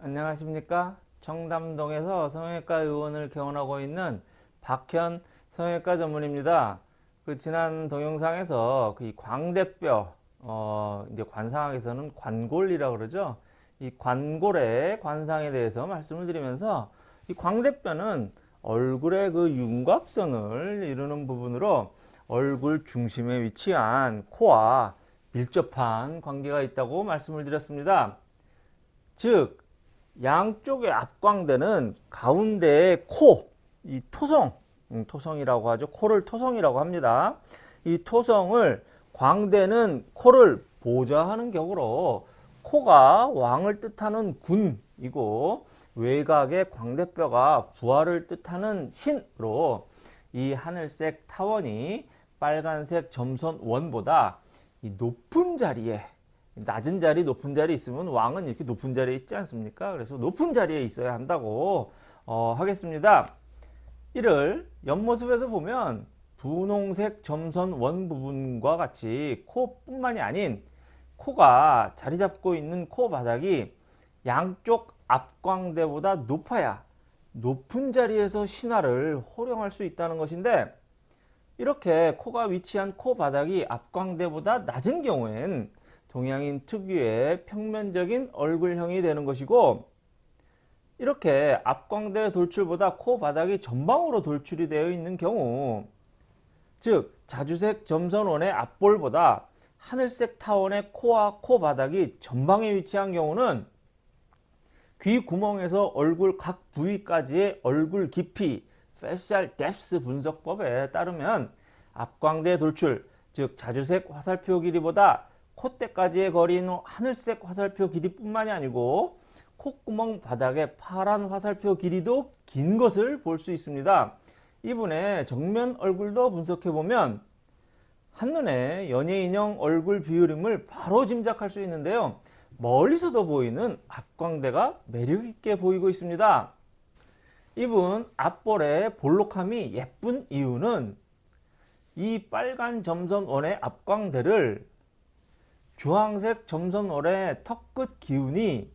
안녕하십니까? 청담동에서 성형외과 의원을 개원하고 있는 박현 성형외과 전문입니다. 그 지난 동영상에서 그 광대뼈 어 이제 관상학에서는 관골이라고 그러죠? 이 관골의 관상에 대해서 말씀을 드리면서 이 광대뼈는 얼굴의 그 윤곽선을 이루는 부분으로 얼굴 중심에 위치한 코와 밀접한 관계가 있다고 말씀을 드렸습니다. 즉 양쪽의 앞광대는 가운데의 코, 이 토성, 음, 토성이라고 하죠. 코를 토성이라고 합니다. 이 토성을 광대는 코를 보좌하는 격으로 코가 왕을 뜻하는 군이고 외곽의 광대뼈가 부활을 뜻하는 신으로 이 하늘색 타원이 빨간색 점선 원보다 이 높은 자리에 낮은 자리 높은 자리에 있으면 왕은 이렇게 높은 자리에 있지 않습니까? 그래서 높은 자리에 있어야 한다고 어, 하겠습니다. 이를 옆모습에서 보면 분홍색 점선 원 부분과 같이 코뿐만이 아닌 코가 자리 잡고 있는 코 바닥이 양쪽 앞광대보다 높아야 높은 자리에서 신화를 호령할 수 있다는 것인데 이렇게 코가 위치한 코 바닥이 앞광대보다 낮은 경우엔 동양인 특유의 평면적인 얼굴형이 되는 것이고 이렇게 앞광대 돌출보다 코 바닥이 전방으로 돌출이 되어 있는 경우 즉 자주색 점선원의 앞볼보다 하늘색 타원의 코와 코 바닥이 전방에 위치한 경우는 귀 구멍에서 얼굴 각 부위까지의 얼굴 깊이 facial depth 분석법에 따르면 앞광대 돌출 즉 자주색 화살표 길이보다 콧대까지의 거리는 하늘색 화살표 길이뿐만이 아니고 콧구멍 바닥의 파란 화살표 길이도 긴 것을 볼 수 있습니다. 이분의 정면 얼굴도 분석해보면 한눈에 연예인형 얼굴 비율임을 바로 짐작할 수 있는데요. 멀리서도 보이는 앞광대가 매력있게 보이고 있습니다. 이분 앞볼의 볼록함이 예쁜 이유는 이 빨간 점선원의 앞광대를 주황색 점선원의 턱끝 기운이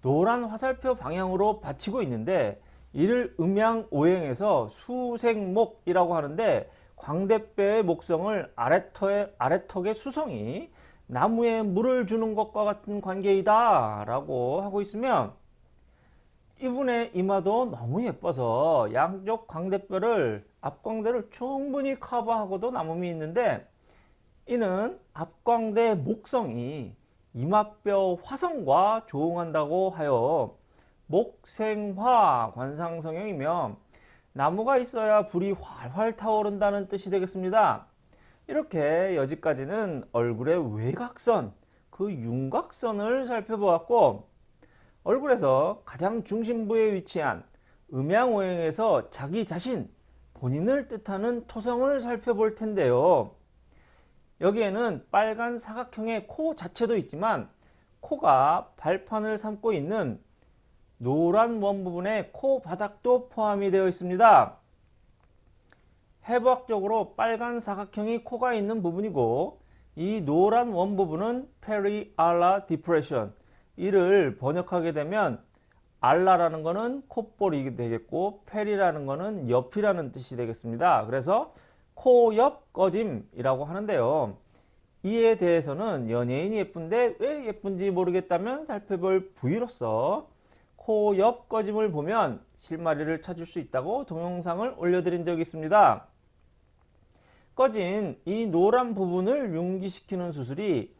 노란 화살표 방향으로 받치고 있는데 이를 음양오행에서 수생목이라고 하는데 광대뼈의 목성을 아래턱의, 아래턱의 수성이 나무에 물을 주는 것과 같은 관계이다 라고 하고 있으면 이분의 이마도 너무 예뻐서 양쪽 광대뼈를 앞광대를 충분히 커버하고도 남음이 있는데 이는 앞광대 목성이 이마뼈 화성과 조응한다고 하여 목생화 관상성형이며 나무가 있어야 불이 활활 타오른다는 뜻이 되겠습니다. 이렇게 여기까지는 얼굴의 외곽선, 그 윤곽선을 살펴보았고 얼굴에서 가장 중심부에 위치한 음양오행에서 자기 자신, 본인을 뜻하는 토성을 살펴볼 텐데요. 여기에는 빨간 사각형의 코 자체도 있지만 코가 발판을 삼고 있는 노란 원 부분의 코 바닥도 포함이 되어 있습니다. 해부학적으로 빨간 사각형이 코가 있는 부분이고 이 노란 원 부분은 perialar depression 이를 번역하게 되면 ala라는 것은 콧볼이 되겠고 peri라는 것은 옆이라는 뜻이 되겠습니다. 그래서 코 옆 꺼짐이라고 하는데요. 이에 대해서는 연예인이 예쁜데 왜 예쁜지 모르겠다면 살펴볼 부위로서 코 옆 꺼짐을 보면 실마리를 찾을 수 있다고 동영상을 올려드린 적이 있습니다. 꺼진 이 노란 부분을 융기시키는 수술이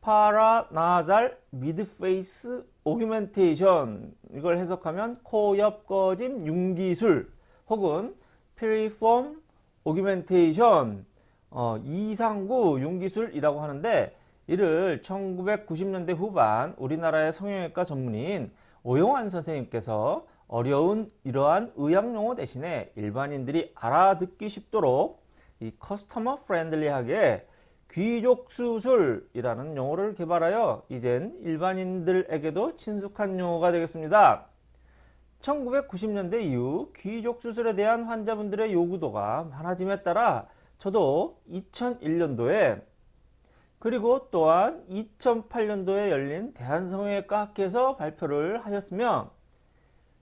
paranasal midface augmentation 이걸 해석하면 코 옆 꺼짐 융기술 혹은 piriform augmentation 어, 이상구 융기술이라고 하는데 이를 1990년대 후반 우리나라의 성형외과 전문인 오용환 선생님께서 어려운 이러한 의학용어 대신에 일반인들이 알아듣기 쉽도록 이 customer friendly하게 귀족 수술이라는 용어를 개발하여 이젠 일반인들에게도 친숙한 용어가 되겠습니다. 1990년대 이후 귀족 수술에 대한 환자분들의 요구도가 많아짐에 따라 저도 2001년도에 그리고 또한 2008년도에 열린 대한성형외과 학회에서 발표를 하셨으며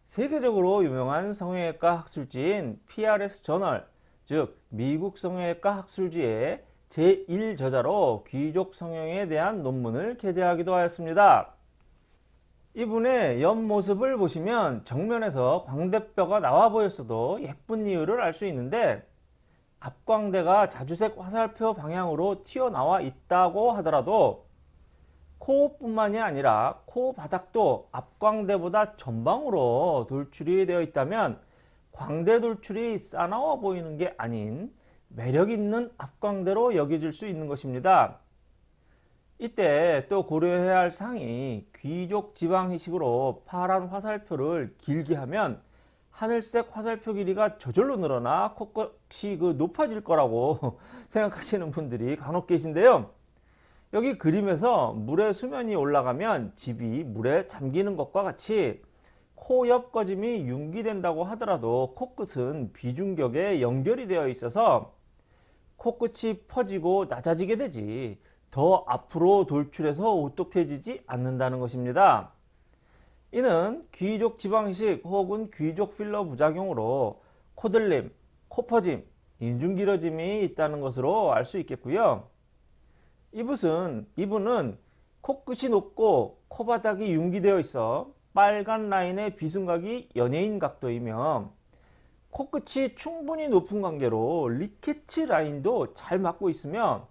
세계적으로 유명한 성형외과 학술지인 PRS 저널 즉 미국 성형외과 학술지의 제1저자로 귀족 성형에 대한 논문을 게재하기도 하였습니다. 이분의 옆모습을 보시면 정면에서 광대뼈가 나와 보였어도 예쁜 이유를 알 수 있는데 앞광대가 자주색 화살표 방향으로 튀어나와 있다고 하더라도 코뿐만이 아니라 코 바닥도 앞광대보다 전방으로 돌출이 되어 있다면 광대 돌출이 싸나워 보이는 게 아닌 매력 있는 앞광대로 여겨질 수 있는 것입니다. 이때 또 고려해야 할 사항이 귀족 지방 희식으로 파란 화살표를 길게 하면 하늘색 화살표 길이가 저절로 늘어나 코끝이 그 높아질 거라고 생각하시는 분들이 간혹 계신데요. 여기 그림에서 물의 수면이 올라가면 집이 물에 잠기는 것과 같이 코 옆 꺼짐이 융기된다고 하더라도 코끝은 비중격에 연결이 되어 있어서 코끝이 퍼지고 낮아지게 되지 더 앞으로 돌출해서 오똑해지지 않는다는 것입니다. 이는 귀족 지방식 혹은 귀족 필러 부작용으로 코들림, 코퍼짐, 인중 길어짐이 있다는 것으로 알 수 있겠고요. 이붓은, 이분은 코끝이 높고 코바닥이 융기되어 있어 빨간 라인의 비순각이 연예인 각도이며 코끝이 충분히 높은 관계로 Ricketts 라인도 잘 맞고 있으며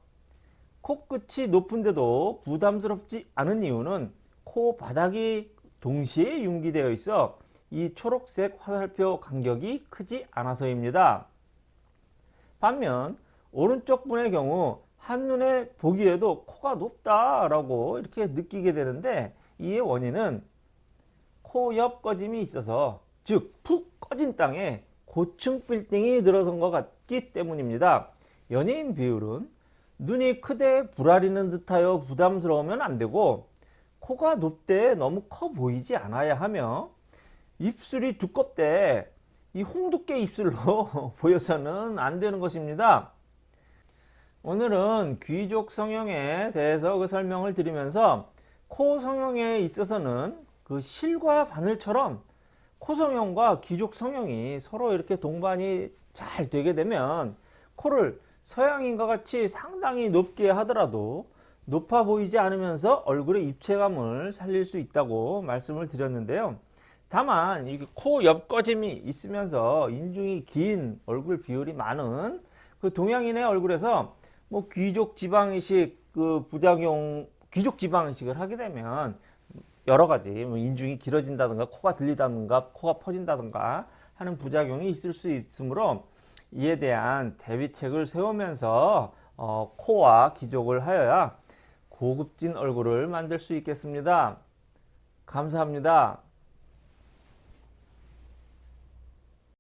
코끝이 높은데도 부담스럽지 않은 이유는 코 바닥이 동시에 융기되어 있어 이 초록색 화살표 간격이 크지 않아서입니다. 반면 오른쪽 분의 경우 한눈에 보기에도 코가 높다 라고 이렇게 느끼게 되는데 이의 원인은 코 옆 꺼짐이 있어서 즉 푹 꺼진 땅에 고층 빌딩이 들어선 것 같기 때문입니다. 연예인 비율은 눈이 크되 불아리는 듯하여 부담스러우면 안되고 코가 높되 너무 커 보이지 않아야 하며 입술이 두껍되 이 홍두깨 입술로 보여서는 안 되는 것입니다. 오늘은 귀족 성형에 대해서 그 설명을 드리면서 코 성형에 있어서는 그 실과 바늘처럼 코 성형과 귀족 성형이 서로 이렇게 동반이 잘 되게 되면 코를 서양인과 같이 상당히 높게 하더라도 높아 보이지 않으면서 얼굴의 입체감을 살릴 수 있다고 말씀을 드렸는데요. 다만 코 옆꺼짐이 있으면서 인중이 긴 얼굴 비율이 많은 그 동양인의 얼굴에서 뭐 귀족 지방이식 그 부작용 귀족 지방이식을 하게 되면 여러 가지 뭐 인중이 길어진다든가 코가 들리다든가 코가 퍼진다든가 하는 부작용이 있을 수 있으므로 이에 대한 대비책을 세우면서 어, 코와 기족을 하여야 고급진 얼굴을 만들 수 있겠습니다. 감사합니다.